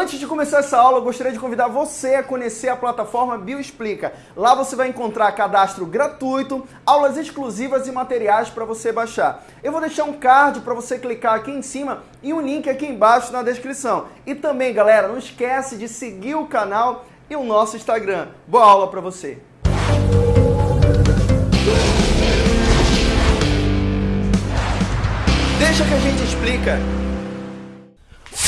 Antes de começar essa aula, eu gostaria de convidar você a conhecer a plataforma Bioexplica. Lá você vai encontrar cadastro gratuito, aulas exclusivas e materiais para você baixar. Eu vou deixar um card para você clicar aqui em cima e um link aqui embaixo na descrição. E também, galera, não esquece de seguir o canal e o nosso Instagram. Boa aula para você! Deixa que a gente explica.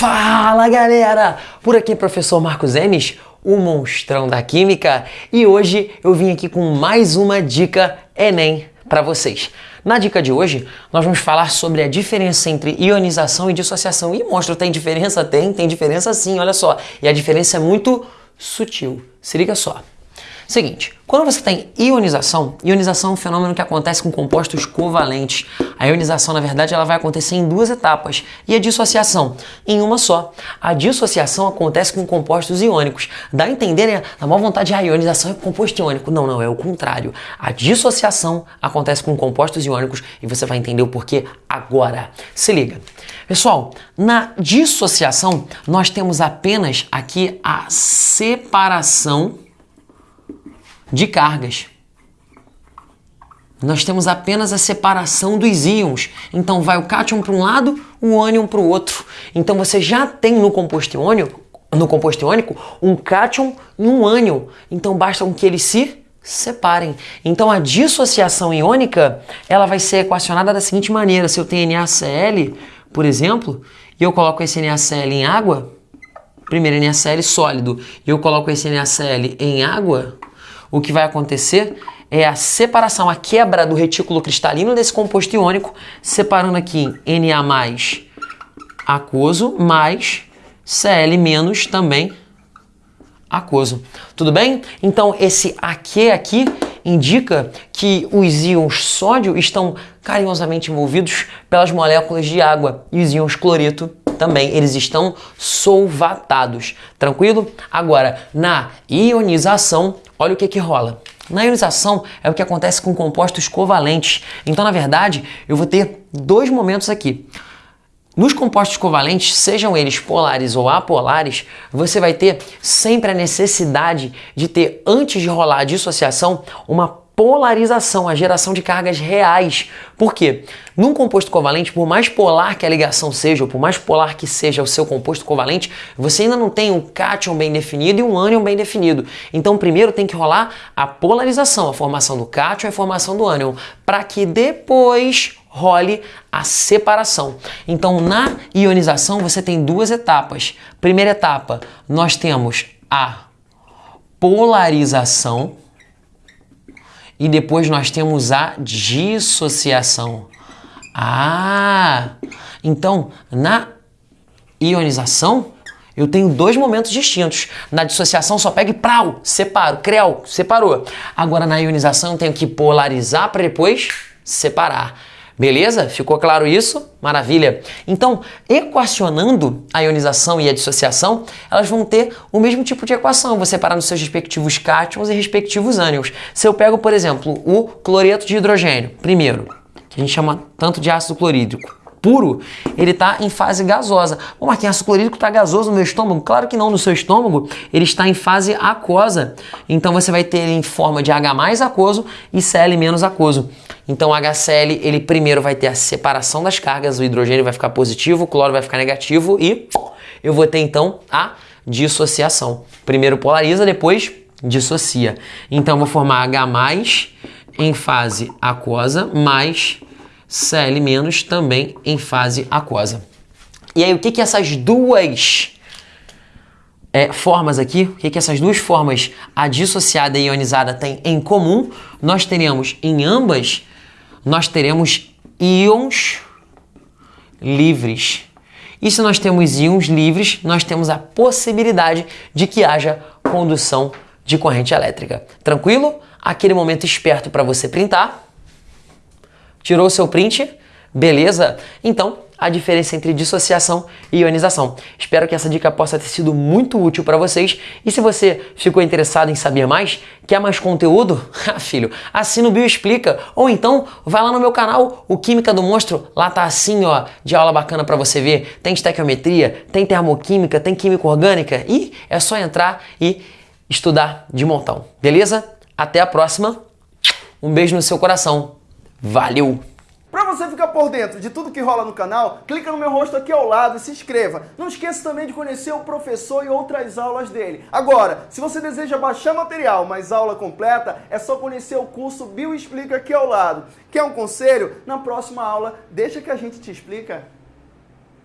Fala galera! Por aqui professor Marcos Enes, o monstrão da química, e hoje eu vim aqui com mais uma dica Enem para vocês. Na dica de hoje, nós vamos falar sobre a diferença entre ionização e dissociação. E monstro, tem diferença? Tem, tem diferença sim, olha só. E a diferença é muito sutil. Se liga só. Seguinte, quando você tem ionização, ionização é um fenômeno que acontece com compostos covalentes. A ionização, na verdade, ela vai acontecer em duas etapas e a dissociação em uma só. A dissociação acontece com compostos iônicos. Dá a entender, né? Na maior vontade, a ionização é composto iônico. Não, não, é o contrário. A dissociação acontece com compostos iônicos e você vai entender o porquê agora. Se liga. Pessoal, na dissociação, nós temos apenas aqui a separação de cargas. Nós temos apenas a separação dos íons. Então vai o cátion para um lado, o ânion para o outro. Então você já tem no composto iônico, no composto iônico um cátion e um ânion. Então basta que eles se separem. Então a dissociação iônica, ela vai ser equacionada da seguinte maneira: se eu tenho NaCl, por exemplo, e eu coloco esse NaCl em água, primeiro NaCl sólido, e eu coloco esse NaCl em água, o que vai acontecer é a separação, a quebra do retículo cristalino desse composto iônico, separando aqui Na mais aquoso mais Cl menos também aquoso. Tudo bem? Então esse AQ aqui indica que os íons sódio estão carinhosamente envolvidos pelas moléculas de água e os íons cloreto também, eles estão solvatados. Tranquilo? Agora, na ionização, olha o que que rola. Na ionização é o que acontece com compostos covalentes. Então, na verdade, eu vou ter dois momentos aqui. Nos compostos covalentes, sejam eles polares ou apolares, você vai ter sempre a necessidade de ter, antes de rolar a dissociação, uma polarização, a geração de cargas reais. Por quê? Num composto covalente, por mais polar que a ligação seja, ou por mais polar que seja o seu composto covalente, você ainda não tem um cátion bem definido e um ânion bem definido. Então, primeiro tem que rolar a polarização, a formação do cátion e a formação do ânion, para que depois role a separação. Então, na ionização, você tem duas etapas. Primeira etapa, nós temos a polarização, e depois nós temos a dissociação. Ah! Então, na ionização, eu tenho dois momentos distintos. Na dissociação só pega e prau, separo, creu, separou. Agora na ionização eu tenho que polarizar para depois separar. Beleza? Ficou claro isso? Maravilha! Então, equacionando a ionização e a dissociação, elas vão ter o mesmo tipo de equação, vou separar nos seus respectivos cátions e respectivos ânions. Se eu pego, por exemplo, o cloreto de hidrogênio, primeiro, que a gente chama tanto de ácido clorídrico, puro, ele está em fase gasosa. Mas tem ácido clorídrico está gasoso no meu estômago? Claro que não, no seu estômago ele está em fase aquosa. Então você vai ter ele em forma de H mais aquoso e Cl menos aquoso. Então HCl, ele primeiro vai ter a separação das cargas, o hidrogênio vai ficar positivo, o cloro vai ficar negativo e eu vou ter então a dissociação. Primeiro polariza, depois dissocia. Então vou formar H+, em fase aquosa, mais Cl- também em fase aquosa. E aí, o que, que essas duas é, formas aqui, o que, que essas duas formas, a dissociada e ionizada, têm em comum? Nós teremos em ambas, nós teremos íons livres. E se nós temos íons livres, nós temos a possibilidade de que haja condução de corrente elétrica. Tranquilo? Aquele momento esperto para você printar. Tirou o seu print? Beleza? Então, a diferença entre dissociação e ionização. Espero que essa dica possa ter sido muito útil para vocês. E se você ficou interessado em saber mais, quer mais conteúdo? Ah, filho, assina o Bio Explica. Ou então, vai lá no meu canal, o Química do Monstro. Lá tá assim, ó, de aula bacana para você ver. Tem estequiometria, tem termoquímica, tem química orgânica. E é só entrar e estudar de montão. Beleza? Até a próxima. Um beijo no seu coração. Valeu! Para você ficar por dentro de tudo que rola no canal, clica no meu rosto aqui ao lado e se inscreva. Não esqueça também de conhecer o professor e outras aulas dele. Agora, se você deseja baixar material, mas aula completa, é só conhecer o curso Bio Explica aqui ao lado. Quer um conselho? Na próxima aula, deixa que a gente te explica.